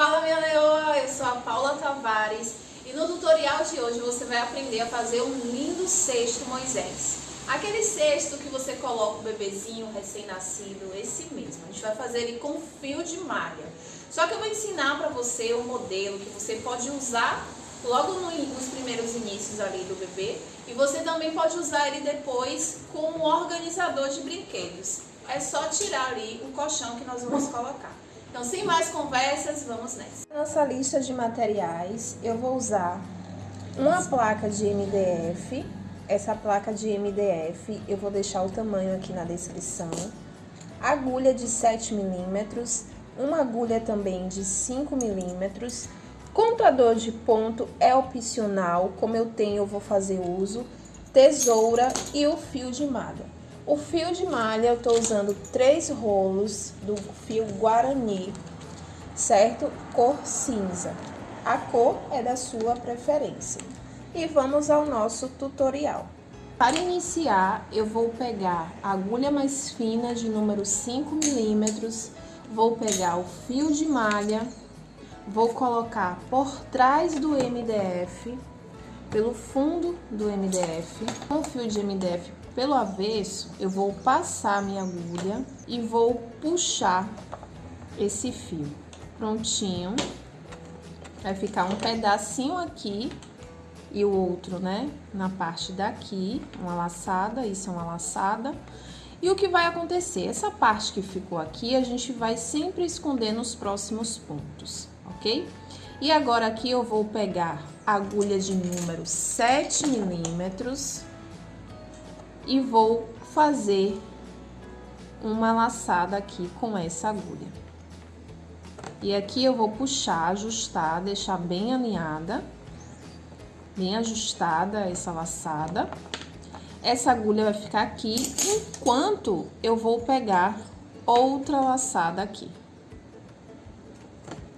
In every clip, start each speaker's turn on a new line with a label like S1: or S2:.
S1: Fala minha leoa, eu sou a Paula Tavares e no tutorial de hoje você vai aprender a fazer um lindo cesto Moisés. Aquele cesto que você coloca o bebezinho recém-nascido, esse mesmo. A gente vai fazer ele com fio de malha. Só que eu vou ensinar para você um modelo que você pode usar logo nos primeiros inícios ali do bebê e você também pode usar ele depois com um organizador de brinquedos. É só tirar ali o colchão que nós vamos colocar. Então, sem mais conversas, vamos nessa.
S2: Nossa lista de materiais, eu vou usar uma placa de MDF. Essa placa de MDF, eu vou deixar o tamanho aqui na descrição. Agulha de 7 milímetros, uma agulha também de 5 milímetros. Contador de ponto é opcional, como eu tenho, eu vou fazer uso. Tesoura e o fio de malha. O fio de malha, eu tô usando três rolos do fio Guarani, certo? Cor cinza. A cor é da sua preferência. E vamos ao nosso tutorial. Para iniciar, eu vou pegar a agulha mais fina de número 5 milímetros, vou pegar o fio de malha, vou colocar por trás do MDF, pelo fundo do MDF, com o fio de MDF pelo avesso, eu vou passar minha agulha e vou puxar esse fio. Prontinho. Vai ficar um pedacinho aqui e o outro, né, na parte daqui, uma laçada, isso é uma laçada. E o que vai acontecer? Essa parte que ficou aqui, a gente vai sempre esconder nos próximos pontos, ok? E agora aqui eu vou pegar agulha de número 7 milímetros e vou fazer uma laçada aqui com essa agulha. E aqui eu vou puxar, ajustar, deixar bem alinhada, bem ajustada essa laçada. Essa agulha vai ficar aqui, enquanto eu vou pegar outra laçada aqui.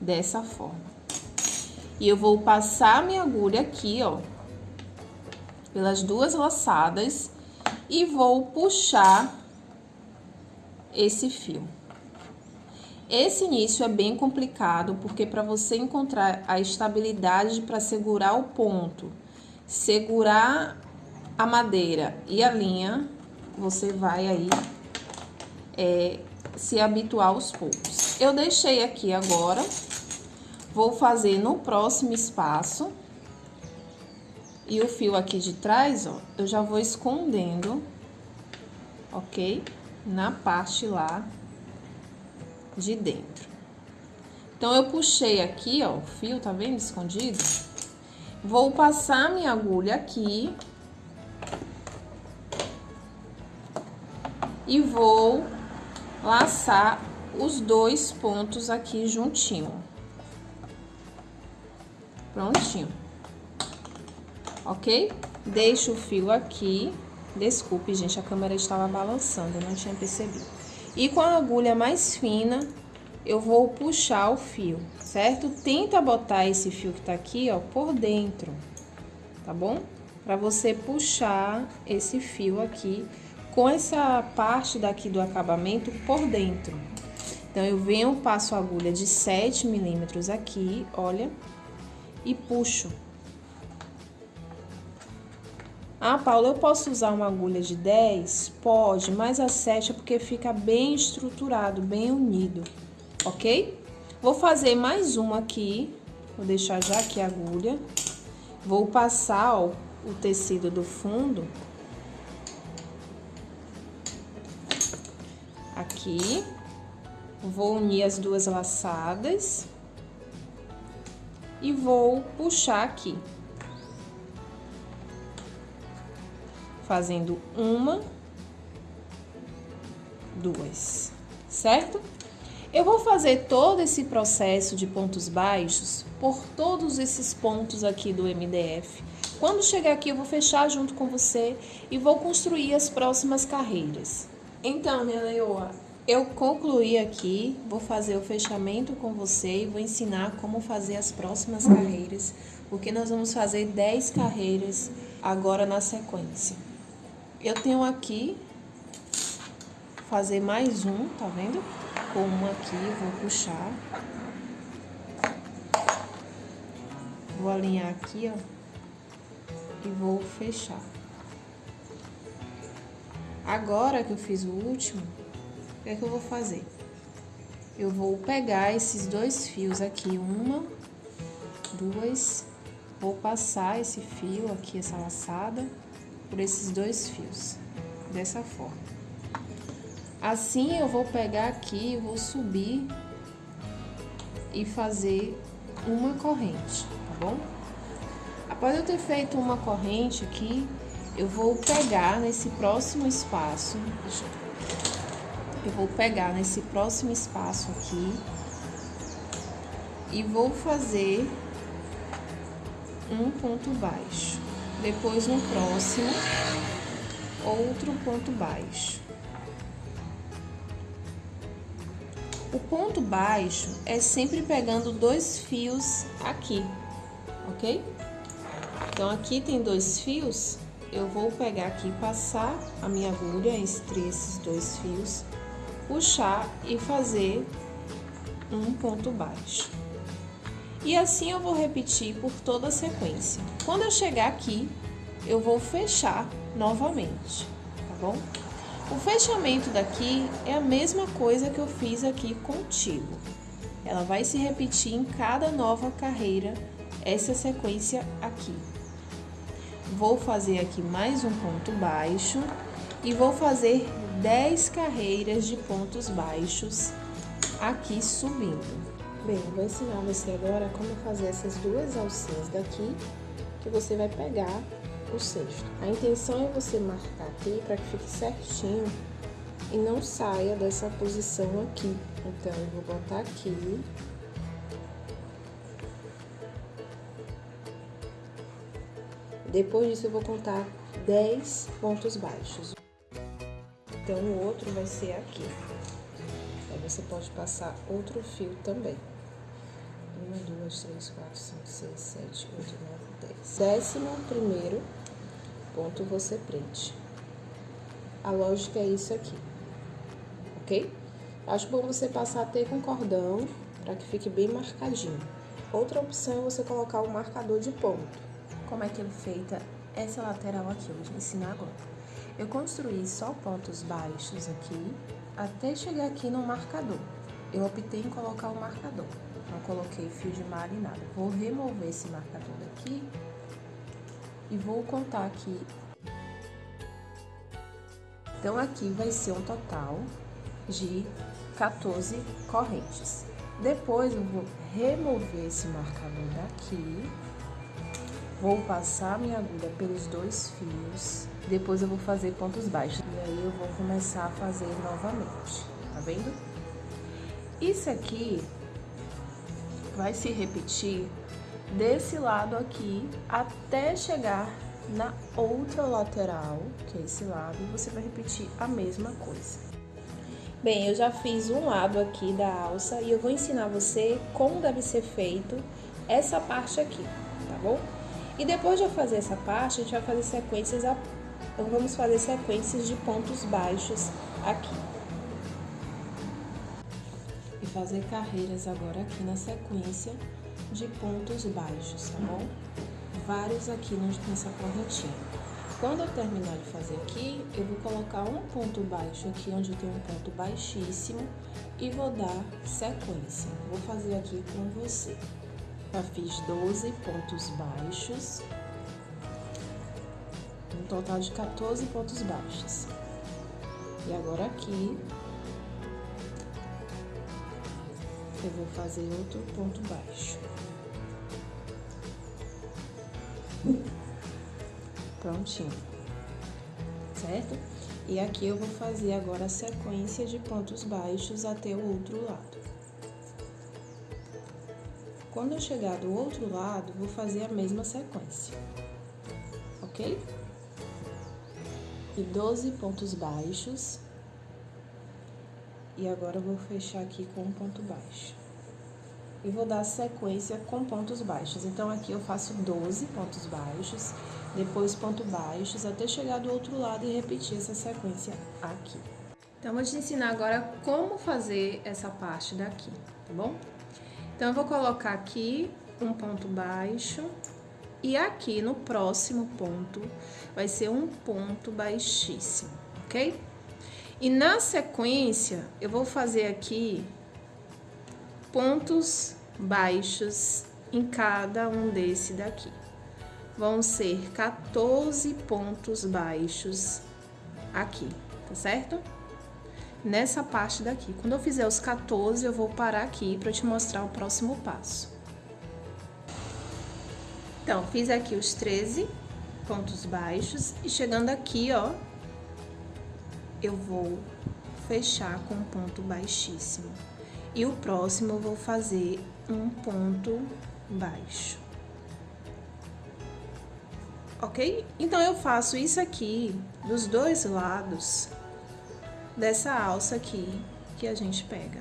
S2: Dessa forma. E eu vou passar minha agulha aqui, ó, pelas duas laçadas e vou puxar esse fio. Esse início é bem complicado, porque para você encontrar a estabilidade para segurar o ponto, segurar a madeira e a linha, você vai aí é, se habituar aos poucos. Eu deixei aqui agora, vou fazer no próximo espaço e o fio aqui de trás, ó, eu já vou escondendo, ok? Na parte lá de dentro. Então, eu puxei aqui, ó, o fio, tá vendo escondido? Vou passar minha agulha aqui. E vou laçar os dois pontos aqui juntinho. Prontinho ok? Deixo o fio aqui. Desculpe, gente, a câmera estava balançando, eu não tinha percebido. E com a agulha mais fina, eu vou puxar o fio, certo? Tenta botar esse fio que tá aqui, ó, por dentro, tá bom? Pra você puxar esse fio aqui com essa parte daqui do acabamento por dentro. Então, eu venho, passo a agulha de 7 milímetros aqui, olha, e puxo ah, Paula, eu posso usar uma agulha de 10? Pode, mas a 7 é porque fica bem estruturado, bem unido, ok? Vou fazer mais uma aqui, vou deixar já aqui a agulha. Vou passar, ó, o tecido do fundo. Aqui. Vou unir as duas laçadas. E vou puxar aqui. Fazendo uma, duas, certo? Eu vou fazer todo esse processo de pontos baixos por todos esses pontos aqui do MDF. Quando chegar aqui, eu vou fechar junto com você e vou construir as próximas carreiras. Então, minha leoa, eu concluí aqui, vou fazer o fechamento com você e vou ensinar como fazer as próximas carreiras, porque nós vamos fazer 10 carreiras agora na sequência. Eu tenho aqui, fazer mais um, tá vendo? Com um aqui, vou puxar. Vou alinhar aqui, ó. E vou fechar. Agora que eu fiz o último, o que é que eu vou fazer? Eu vou pegar esses dois fios aqui, uma, duas, vou passar esse fio aqui, essa laçada, por esses dois fios, dessa forma. Assim, eu vou pegar aqui, vou subir e fazer uma corrente, tá bom? Após eu ter feito uma corrente aqui, eu vou pegar nesse próximo espaço, eu vou pegar nesse próximo espaço aqui e vou fazer um ponto baixo. Depois no próximo, outro ponto baixo. O ponto baixo é sempre pegando dois fios aqui, ok? Então, aqui tem dois fios, eu vou pegar aqui, passar a minha agulha entre esses dois fios, puxar e fazer um ponto baixo. E assim eu vou repetir por toda a sequência. Quando eu chegar aqui, eu vou fechar novamente, tá bom? O fechamento daqui é a mesma coisa que eu fiz aqui contigo. Ela vai se repetir em cada nova carreira, essa sequência aqui. Vou fazer aqui mais um ponto baixo e vou fazer 10 carreiras de pontos baixos aqui subindo. Bem, vou ensinar você agora como fazer essas duas alcinhas daqui, que você vai pegar o cesto. A intenção é você marcar aqui para que fique certinho e não saia dessa posição aqui. Então, eu vou botar aqui. Depois disso, eu vou contar 10 pontos baixos. Então, o outro vai ser aqui. Aí você pode passar outro fio também. 1, 2, 3, 4, 5, 6, 7, 8, 9, 10. Décimo primeiro ponto você prende. A lógica é isso aqui, ok? Acho bom você passar até com cordão, para que fique bem marcadinho. Outra opção é você colocar o um marcador de ponto. Como é que é feita essa lateral aqui? Eu vou te ensinar agora. Eu construí só pontos baixos aqui, até chegar aqui no marcador. Eu optei em colocar o marcador, não coloquei fio de malha e nada. Vou remover esse marcador daqui e vou contar aqui. Então, aqui vai ser um total de 14 correntes. Depois, eu vou remover esse marcador daqui, vou passar minha agulha pelos dois fios, depois eu vou fazer pontos baixos. E aí, eu vou começar a fazer novamente, tá vendo? Isso aqui vai se repetir desse lado aqui até chegar na outra lateral, que é esse lado, e você vai repetir a mesma coisa. Bem, eu já fiz um lado aqui da alça e eu vou ensinar você como deve ser feito essa parte aqui, tá bom? E depois de eu fazer essa parte, a gente vai fazer sequências, a... então vamos fazer sequências de pontos baixos aqui. Fazer carreiras agora aqui na sequência de pontos baixos, tá bom? Vários aqui nessa correntinha. Quando eu terminar de fazer aqui, eu vou colocar um ponto baixo aqui, onde tenho um ponto baixíssimo, e vou dar sequência. Vou fazer aqui com você. Já fiz 12 pontos baixos, um total de 14 pontos baixos. E agora aqui, eu vou fazer outro ponto baixo. Prontinho. Certo? E aqui eu vou fazer agora a sequência de pontos baixos até o outro lado. Quando eu chegar do outro lado, vou fazer a mesma sequência. Ok? E 12 pontos baixos. E agora eu vou fechar aqui com um ponto baixo e vou dar sequência com pontos baixos. Então, aqui eu faço 12 pontos baixos, depois ponto baixos, até chegar do outro lado e repetir essa sequência aqui. Então, eu vou te ensinar agora como fazer essa parte daqui, tá bom? Então, eu vou colocar aqui um ponto baixo e aqui no próximo ponto vai ser um ponto baixíssimo, ok? E na sequência, eu vou fazer aqui pontos baixos em cada um desse daqui. Vão ser 14 pontos baixos aqui, tá certo? Nessa parte daqui. Quando eu fizer os 14, eu vou parar aqui para te mostrar o próximo passo. Então, fiz aqui os 13 pontos baixos e chegando aqui, ó, eu vou fechar com um ponto baixíssimo. E o próximo eu vou fazer um ponto baixo. Ok? Então, eu faço isso aqui dos dois lados dessa alça aqui que a gente pega,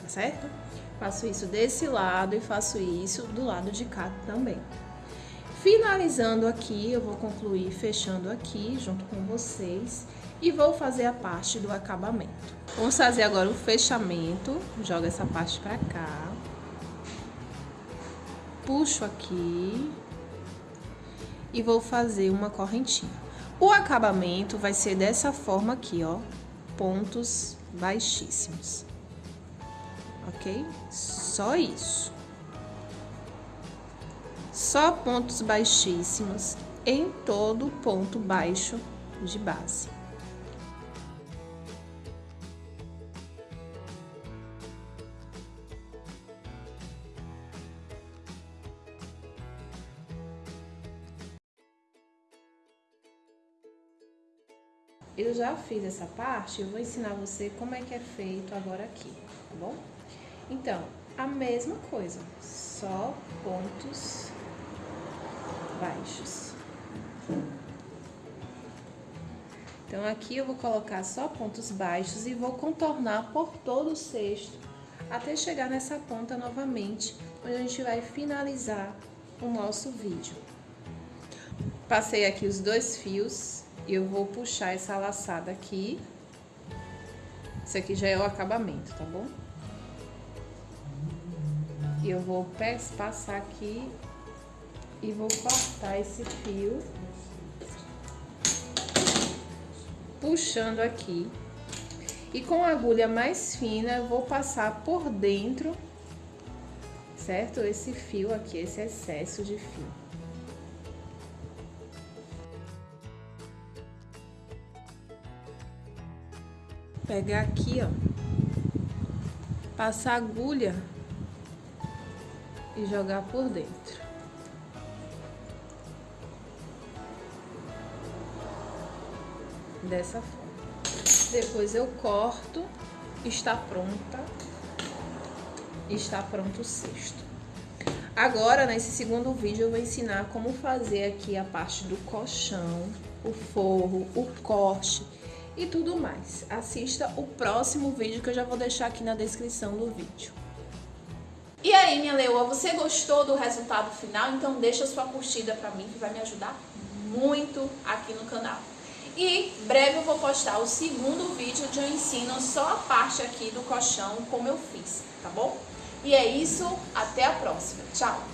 S2: tá certo? Faço isso desse lado e faço isso do lado de cá também. Finalizando aqui, eu vou concluir fechando aqui junto com vocês e vou fazer a parte do acabamento. Vamos fazer agora o fechamento, joga essa parte pra cá, puxo aqui e vou fazer uma correntinha. O acabamento vai ser dessa forma aqui, ó, pontos baixíssimos, ok? Só isso só pontos baixíssimos em todo ponto baixo de base. Eu já fiz essa parte, eu vou ensinar você como é que é feito agora aqui, tá bom? Então, a mesma coisa, só pontos baixos. Então, aqui eu vou colocar só pontos baixos e vou contornar por todo o cesto até chegar nessa ponta novamente, onde a gente vai finalizar o nosso vídeo. Passei aqui os dois fios e eu vou puxar essa laçada aqui. Isso aqui já é o acabamento, tá bom? E eu vou passar aqui e vou cortar esse fio. Puxando aqui. E com a agulha mais fina vou passar por dentro certo? Esse fio aqui esse excesso de fio. Pegar aqui ó. Passar agulha e jogar por dentro dessa forma. Depois eu corto, está pronta, está pronto o cesto. Agora, nesse segundo vídeo, eu vou ensinar como fazer aqui a parte do colchão, o forro, o corte e tudo mais. Assista o próximo vídeo que eu já vou deixar aqui na descrição do vídeo.
S1: E aí, minha leoa, você gostou do resultado final? Então deixa sua curtida pra mim, que vai me ajudar muito aqui no canal. E breve eu vou postar o segundo vídeo onde eu ensino só a parte aqui do colchão como eu fiz, tá bom? E é isso, até a próxima. Tchau!